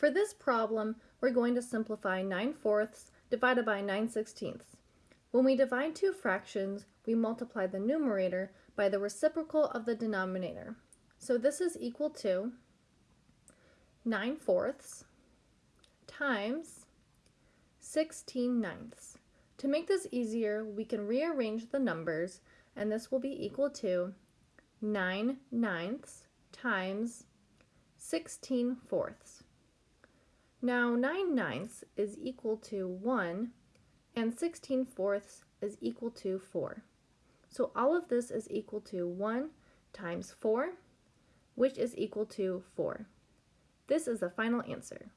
For this problem, we're going to simplify 9 fourths divided by 9 sixteenths. When we divide two fractions, we multiply the numerator by the reciprocal of the denominator. So this is equal to 9 fourths times 16 ninths. To make this easier, we can rearrange the numbers, and this will be equal to 9 ninths times 16 fourths. Now 9 ninths is equal to 1 and 16 fourths is equal to 4. So all of this is equal to 1 times 4, which is equal to 4. This is the final answer.